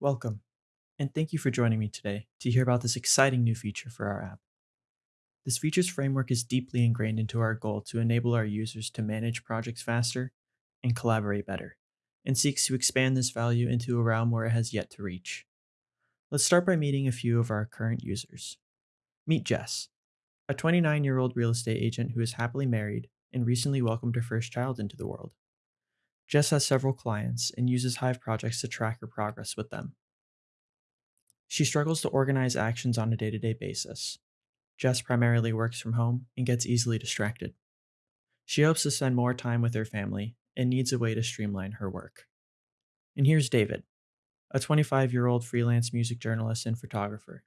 Welcome, and thank you for joining me today to hear about this exciting new feature for our app. This features framework is deeply ingrained into our goal to enable our users to manage projects faster and collaborate better, and seeks to expand this value into a realm where it has yet to reach. Let's start by meeting a few of our current users. Meet Jess, a 29 year old real estate agent who is happily married and recently welcomed her first child into the world. Jess has several clients and uses Hive projects to track her progress with them. She struggles to organize actions on a day to day basis. Jess primarily works from home and gets easily distracted. She hopes to spend more time with her family and needs a way to streamline her work. And here's David, a 25 year old freelance music journalist and photographer.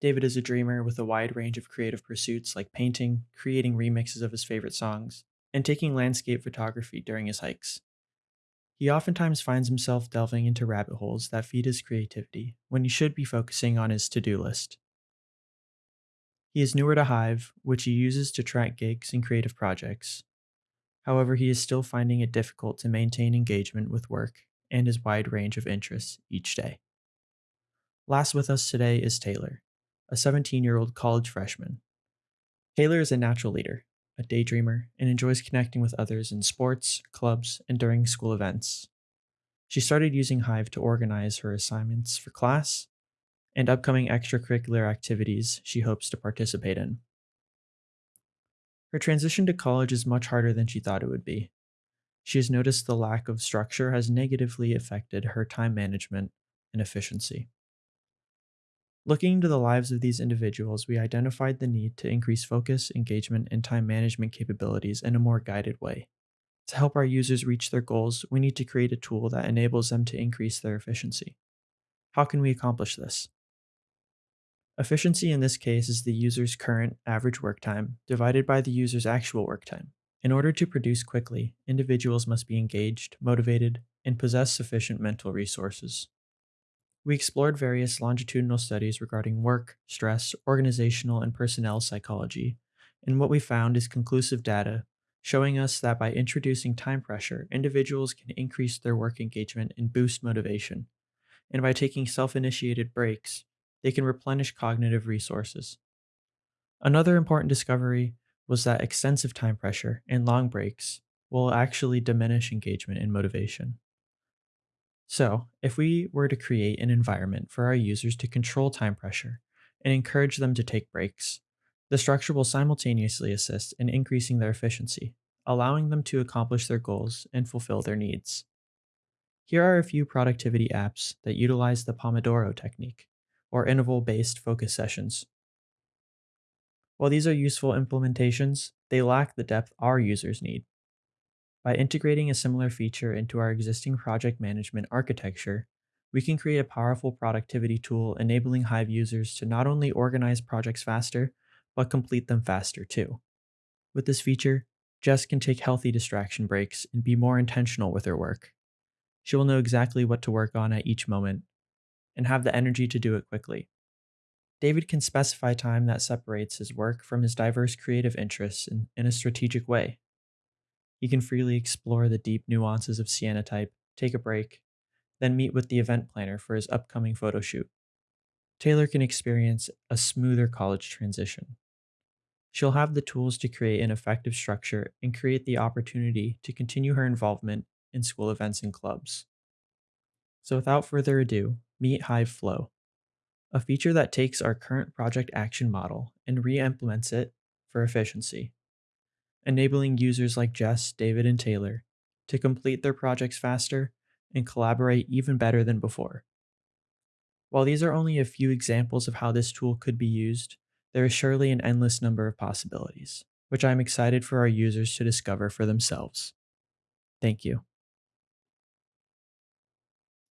David is a dreamer with a wide range of creative pursuits like painting, creating remixes of his favorite songs, and taking landscape photography during his hikes. He oftentimes finds himself delving into rabbit holes that feed his creativity when he should be focusing on his to do list. He is newer to Hive, which he uses to track gigs and creative projects. However, he is still finding it difficult to maintain engagement with work and his wide range of interests each day. Last with us today is Taylor, a 17 year old college freshman. Taylor is a natural leader, a daydreamer, and enjoys connecting with others in sports, clubs, and during school events. She started using Hive to organize her assignments for class and upcoming extracurricular activities she hopes to participate in. Her transition to college is much harder than she thought it would be. She has noticed the lack of structure has negatively affected her time management and efficiency. Looking into the lives of these individuals, we identified the need to increase focus, engagement, and time management capabilities in a more guided way. To help our users reach their goals, we need to create a tool that enables them to increase their efficiency. How can we accomplish this? Efficiency in this case is the user's current average work time divided by the user's actual work time. In order to produce quickly, individuals must be engaged, motivated, and possess sufficient mental resources. We explored various longitudinal studies regarding work, stress, organizational, and personnel psychology, and what we found is conclusive data showing us that by introducing time pressure, individuals can increase their work engagement and boost motivation. And by taking self initiated breaks, they can replenish cognitive resources. Another important discovery was that extensive time pressure and long breaks will actually diminish engagement and motivation. So, if we were to create an environment for our users to control time pressure and encourage them to take breaks, the structure will simultaneously assist in increasing their efficiency, allowing them to accomplish their goals and fulfill their needs. Here are a few productivity apps that utilize the Pomodoro technique, or interval based focus sessions. While these are useful implementations, they lack the depth our users need. By integrating a similar feature into our existing project management architecture, we can create a powerful productivity tool enabling Hive users to not only organize projects faster, but complete them faster too. With this feature, Jess can take healthy distraction breaks and be more intentional with her work. She will know exactly what to work on at each moment and have the energy to do it quickly. David can specify time that separates his work from his diverse creative interests in, in a strategic way. He can freely explore the deep nuances of cyanotype, take a break, then meet with the event planner for his upcoming photo shoot. Taylor can experience a smoother college transition. She'll have the tools to create an effective structure and create the opportunity to continue her involvement in school events and clubs. So, without further ado, meet Hive Flow, a feature that takes our current project action model and re implements it for efficiency enabling users like Jess, David, and Taylor to complete their projects faster and collaborate even better than before. While these are only a few examples of how this tool could be used, there is surely an endless number of possibilities, which I'm excited for our users to discover for themselves. Thank you.